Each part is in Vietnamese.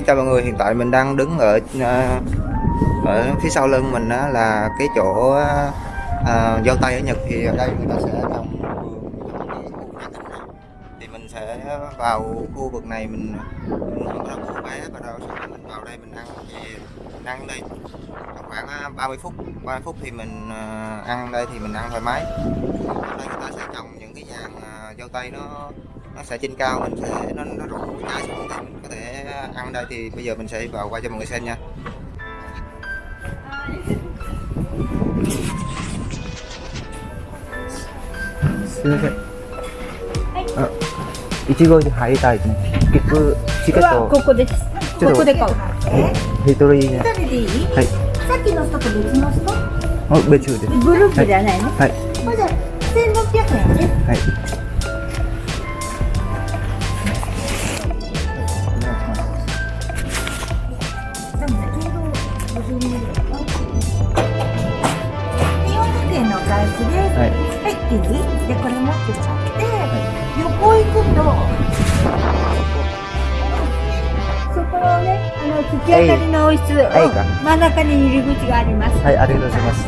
Xin chào mọi người, hiện tại mình đang đứng ở ờ, ở phía sau lưng mình đó là cái chỗ uh, dâu tây ở Nhật. Thì ở đây người ta sẽ trồng thì mình sẽ vào khu vực này mình mình bắt đầu mua vé và rồi sau mình vào đây mình ăn. Thì mình ăn đây khoảng ờ, 30 phút. 30 phút thì mình ờ, ăn đây thì mình ăn thoải mái. Ở đây người ta sẽ trồng những cái dàn dâu tây nó nó sẽ trên cao mình sẽ nó nó rủ trái xuống thì mình có thể ăn đây thì bây giờ mình sẽ vào quay cho mọi người xem nha すみません。あ、いちごに入りたいですね。切符、チケッはこト、こです。ちょっとここで買う。ヘイトリーね。二人でいい？はい。さっきの人と別の人？あ、別です。グループじゃないの？はい。ほんじゃ千六百円ね。はい。 ね、あの突き当たりの室、はいかうん真ん中に入り口があります。はい、ありがとうございます。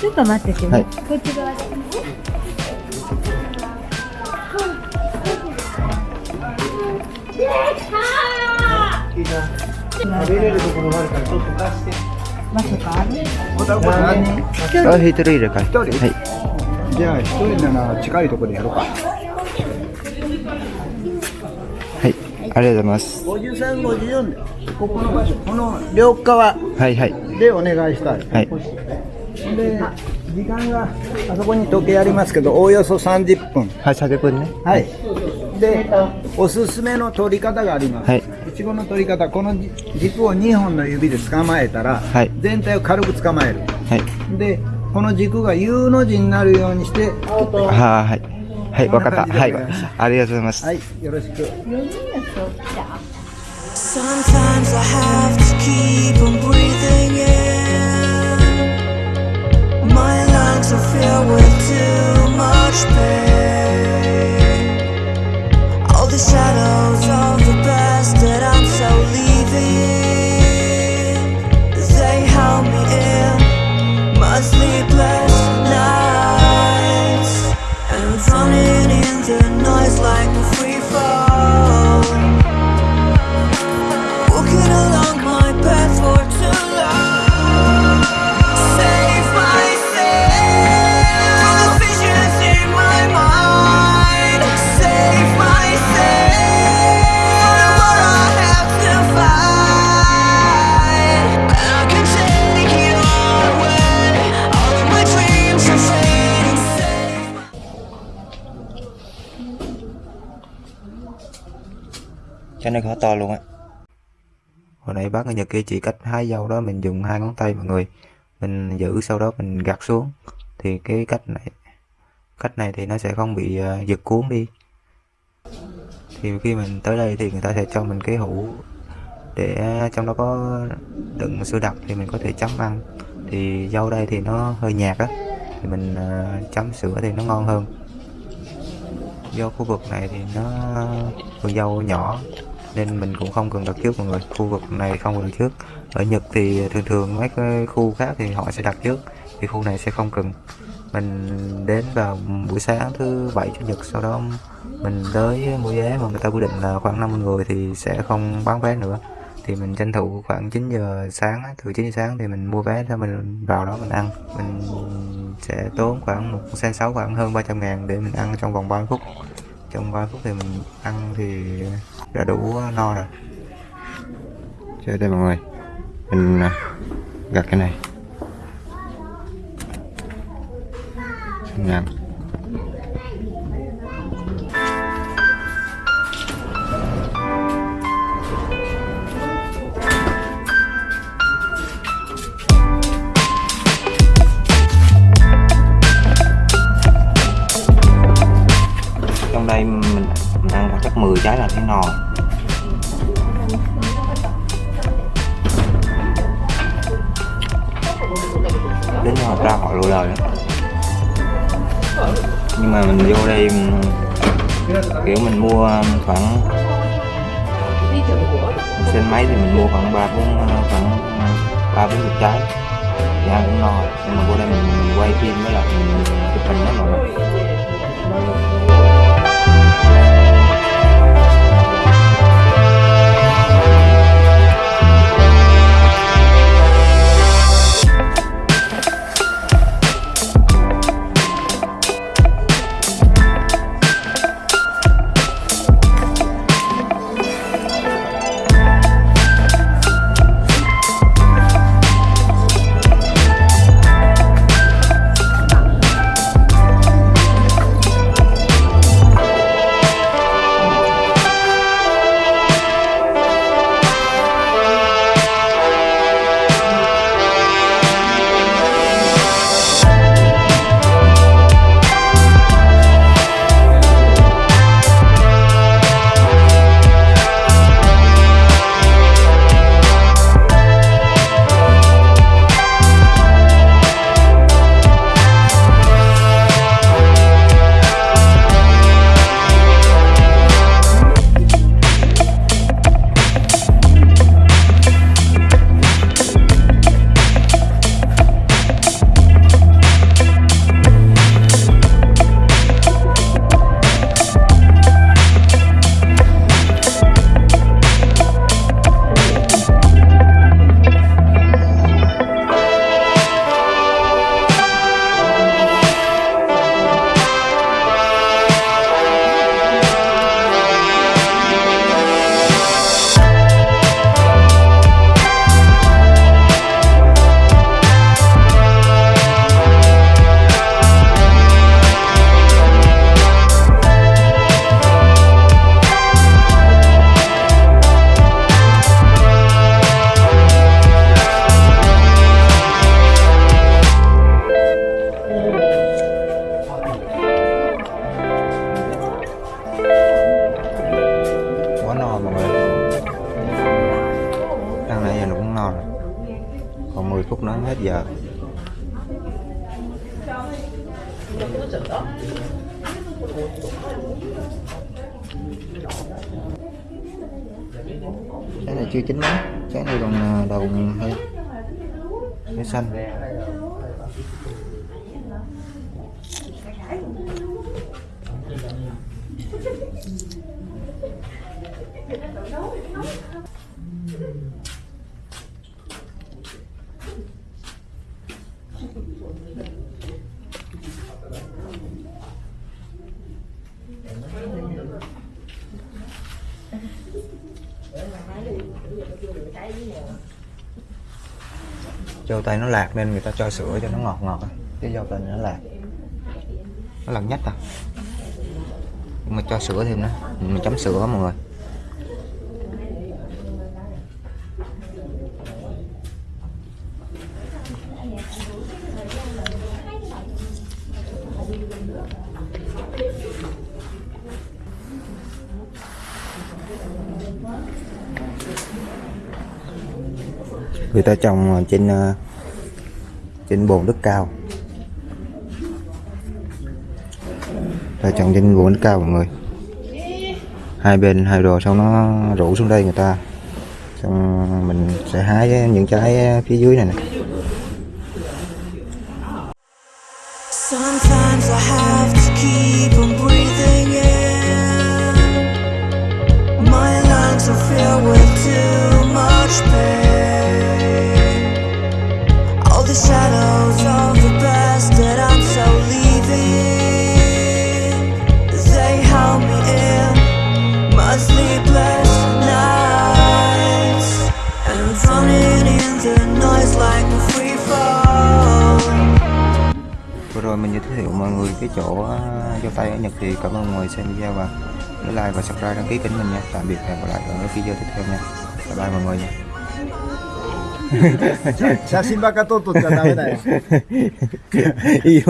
ちょっと待っててね。はいこっち側で。食べれるところがあるからちょっと出して。まさかあれあ、ヘイトリーでかい。人？はい。じゃあ一人なら近いところでやろうか。はい。ありがとうございます。53、54で、ここの場所、この両側はいはい。でお願いしたい。はい。で、時間があそこに時計ありますけど、おおよそ30分。はい、30分ね。はい。で、おすすめの取り方があります。はいいちごの取り方、この軸を2本の指で捕まえたら、はい全体を軽く捕まえる。はい。で、この軸が U の字になるようにして、ははい。はい、わかった。はい。ありがとうございます。はい、よろしく。Sometimes I have to keep on breathing in. My lungs are filled with too nó khó to luôn á. Hồi nãy bác người Nhật kia chỉ cách hai dâu đó mình dùng hai ngón tay mọi người. Mình giữ sau đó mình gạt xuống. Thì cái cách này cách này thì nó sẽ không bị uh, giật cuốn đi. Thì khi mình tới đây thì người ta sẽ cho mình cái hũ để trong đó có đựng sữa đặc thì mình có thể chấm ăn. Thì dâu đây thì nó hơi nhạt á thì mình uh, chấm sữa thì nó ngon hơn. Do khu vực này thì nó ờ, vườn dâu nhỏ nên mình cũng không cần đặt trước mọi người. Khu vực này không cần đặt trước. Ở Nhật thì thường thường mấy cái khu khác thì họ sẽ đặt trước. Thì khu này sẽ không cần. Mình đến vào buổi sáng thứ bảy, chủ nhật, sau đó mình tới mua vé mà người ta quy định là khoảng 50 người thì sẽ không bán vé nữa. Thì mình tranh thủ khoảng 9 giờ sáng, từ 9 giờ sáng thì mình mua vé cho mình vào đó mình ăn. Mình sẽ tốn khoảng một sen sáu khoảng hơn 300 ngàn để mình ăn trong vòng 30 phút trong 3 phút thì mình ăn thì đã đủ uh, no rồi. Chơi đây mọi người. Mình uh, gặt cái này. Mình ăn chắc 10 trái là thấy no đến họ ra họ lùi lời đó nhưng mà mình vô đây kiểu mình mua khoảng trên máy thì mình mua khoảng ba bốn ờ, khoảng ờ, ba bốn chục trái. Thì ăn cũng no nhưng mà vô đây mình quay phim với lại mình chụp hình đó mọi người. Hết giờ. Cái này chưa chín lắm. Cái này còn đầu hơi hơi xanh Thank you. Dâu tây nó lạc nên người ta cho sữa cho nó ngọt ngọt cái dâu tây nó lạc. Nó lạc nhất à. Nhưng mà cho sữa thêm nữa. Mình chấm sữa mọi người người ta trồng trên ờ, trên bồn đất cao. Ta trồng trên bồn đất cao mọi người. Hai bên, hai đồ xong nó rủ xuống đây người ta. Xong mình sẽ hái những trái phía dưới này nè. Sometimes I have rồi mình giới thiệu mọi người cái chỗ ờ, dâu tây ở Nhật thì cảm ơn mọi người xem video và nhớ like và subscribe đăng ký kênh mình nha tạm biệt và hẹn gặp lại ở cái video tiếp theo nha bye bye mọi người nha 写真ばっか撮っとっちゃダメだよ。いいよ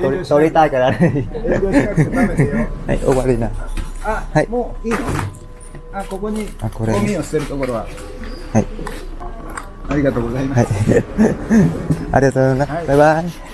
撮撮りたいからね営業しなくてダメだよ。はい終わりなあ、はいもういいのあ、ここにあこれゴミを捨てるところは。はいありがとうございます。はいありがとうございます、はいバイバイ